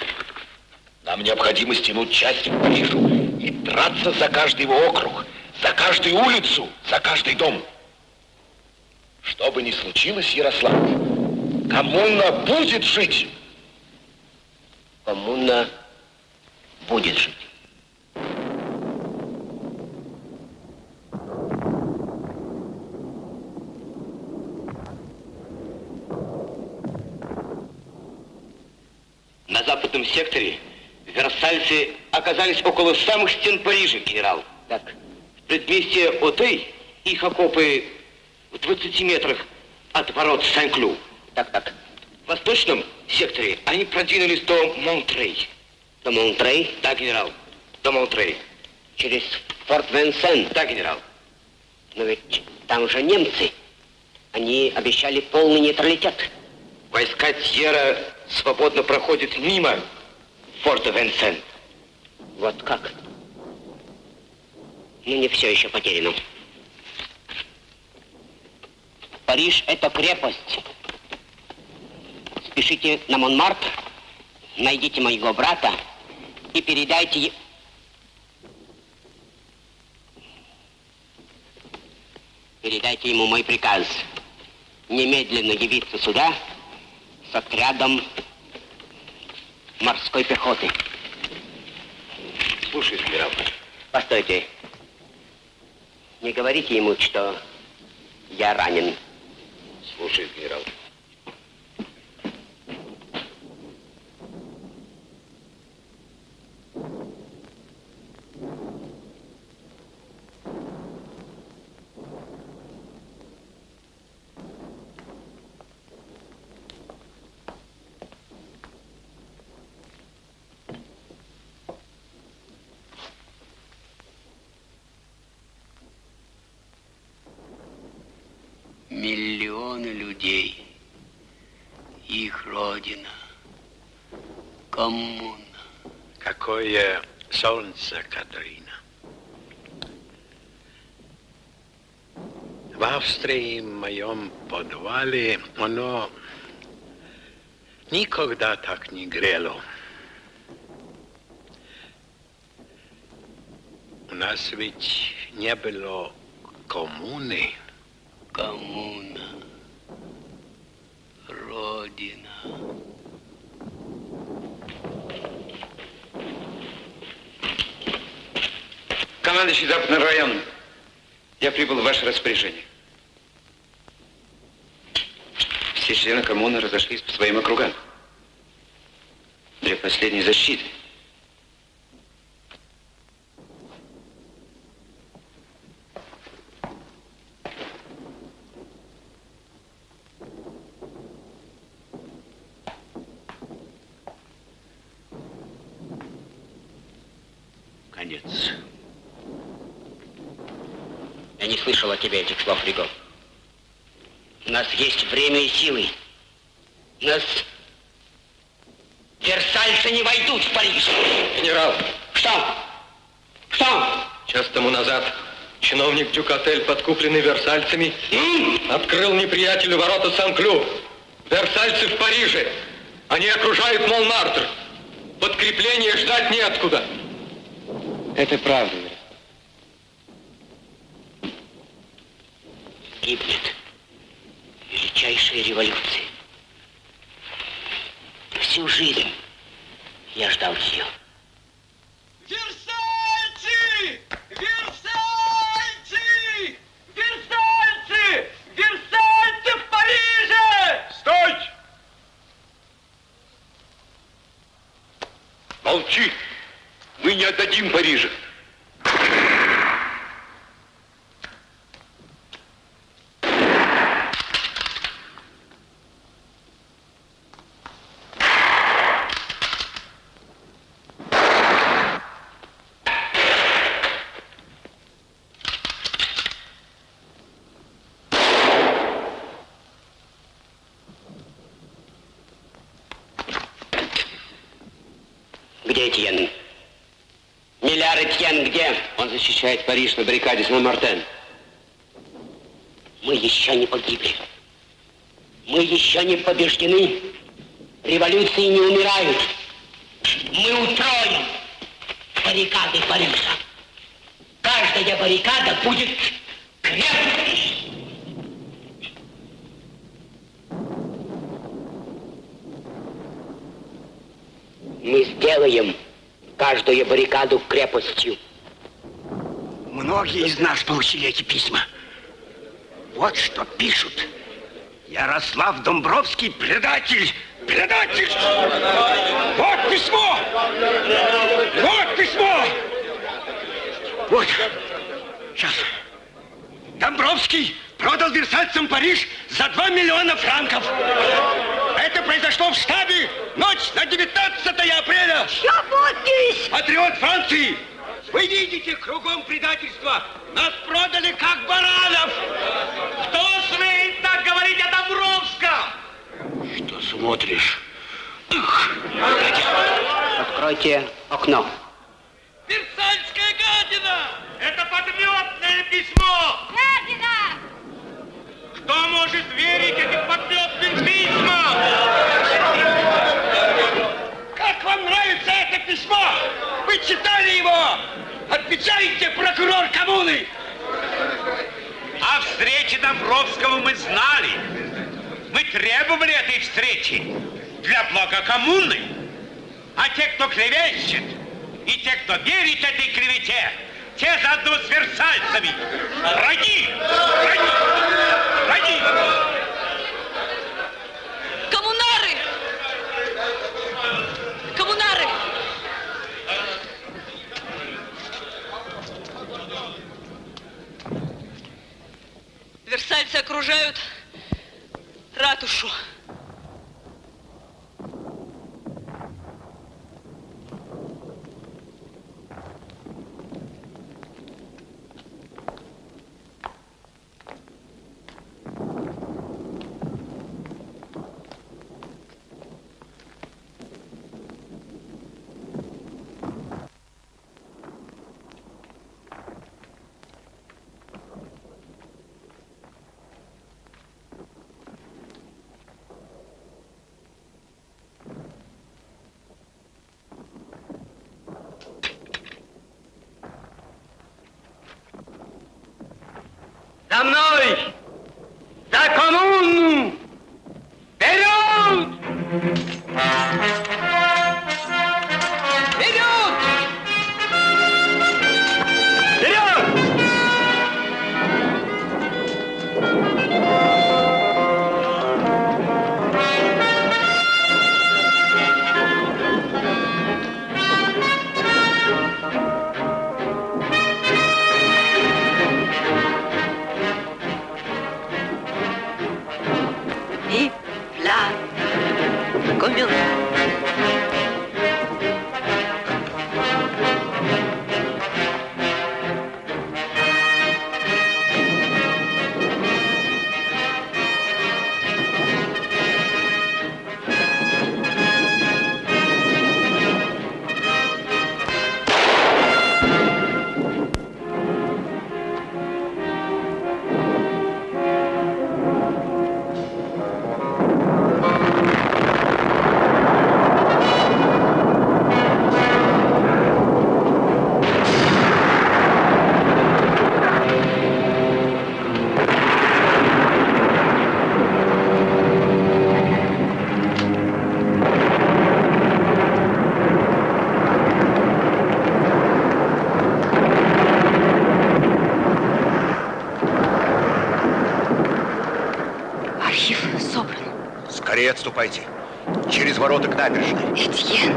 Нам необходимо стянуть часть к Парижу и драться за каждый его округ, за каждую улицу, за каждый дом. Что бы ни случилось, Ярослав, коммуна будет жить. Коммуна будет жить. На западном секторе версальцы оказались около самых стен Парижа, генерал. Так. В предместье Отей их окопы в 20 метрах от ворот Сен-Клю. Так, так. В восточном секторе они продвинулись до Монтрей. До Монтрей? Да, генерал. До Монтрей. Через Форт Венсен? Да, генерал. Но ведь там же немцы. Они обещали полный нейтралитет. Войска Тьера свободно проходят мимо форта Венсен. Вот как? Ну, не все еще потеряно. Париж — это крепость. Спешите на Монмарт, найдите моего брата и передайте... Передайте ему мой приказ. Немедленно явиться сюда с отрядом морской пехоты. Слушай, генерал. Постойте. Не говорите ему, что я ранен. Слушай, генерал. Миллионы людей. Их родина. Коммуна. Какое солнце, Катрина. В Австрии, в моем подвале, оно никогда так не грело. У нас ведь не было коммуны. Коммуна. Родина. Командующий Западным районом, я прибыл в ваше распоряжение. Все члены коммуны разошлись по своим округам. Для последней защиты. Я не слышал о тебе этих слов, Риго. У нас есть время и силы. У нас версальцы не войдут в Париж. Генерал. Что? Что? Час тому назад чиновник Дюкатель, подкупленный версальцами, открыл неприятелю ворота Сан-Клю. Версальцы в Париже. Они окружают Монмартр. Подкрепление ждать неоткуда. Это правда. Гибнет величайшая революция. Всю жизнь я ждал ее. Версальцы! Версальцы! Версальцы! Версальцы в Париже! Стой! Молчи! Мы не отдадим Парижа. Где Этьен? Миллиар Этьен где? Он защищает Париж на баррикаде Сан-Мартен. Мы еще не погибли. Мы еще не побеждены. Революции не умирают. Мы утроим баррикады Парижа. Каждая баррикада будет крепкой. Мы сделаем каждую баррикаду крепостью. Многие из нас получили эти письма. Вот что пишут. Ярослав Домбровский предатель. Предатель! Вот письмо! Вот письмо! Вот. Сейчас. Домбровский продал версальцам Париж за 2 миллиона франков. Это произошло в штабе ночь на 19 апреля. Что подпись? Патриот Франции. Вы видите кругом предательства. Нас продали как баранов. Кто смеет так говорить о Домбровском? Что смотришь? Откройте окно. Версальская гадина! Это подметное письмо! Гадина! Кто может верить этим подметным письмам? Как вам нравится это письмо? Вы читали его? Отвечайте, прокурор коммуны! О встрече Домбровского мы знали. Мы требовали этой встречи для блага коммуны. А те, кто клевещет, и те, кто верит этой клевете, те заодно с версальцами. Враги! Враги! Враги! Коммунары! Коммунары! Версальцы окружают ратушу. пойти. Через ворота к набережной. Этьен.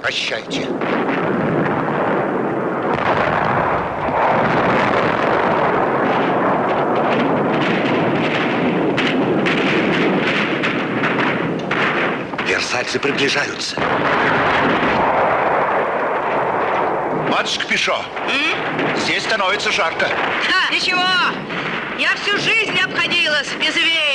Прощайте. Версальцы приближаются. Матушка Пишо, М? здесь становится жарко. Ха, ничего, я всю жизнь обходилась без вещи.